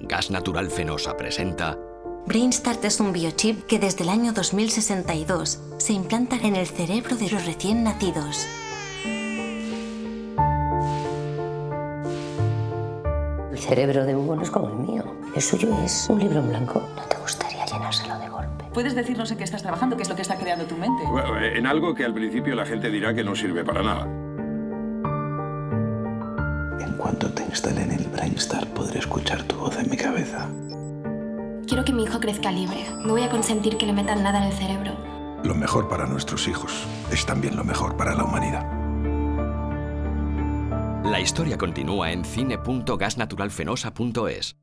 Gas Natural Fenosa presenta BrainStart es un biochip que desde el año 2062 se implanta en el cerebro de los recién nacidos. El cerebro de Hugo no es como el mío. El suyo es un libro en blanco. ¿No te gustaría llenárselo de golpe? ¿Puedes decirnos en qué estás trabajando? ¿Qué es lo que está creando tu mente? Bueno, en algo que al principio la gente dirá que no sirve para nada. En cuanto te instalen el Brainstar, podré escuchar tu voz en mi cabeza. Quiero que mi hijo crezca libre. No voy a consentir que le metan nada en el cerebro. Lo mejor para nuestros hijos es también lo mejor para la humanidad. La historia continúa en cine.gasnaturalfenosa.es.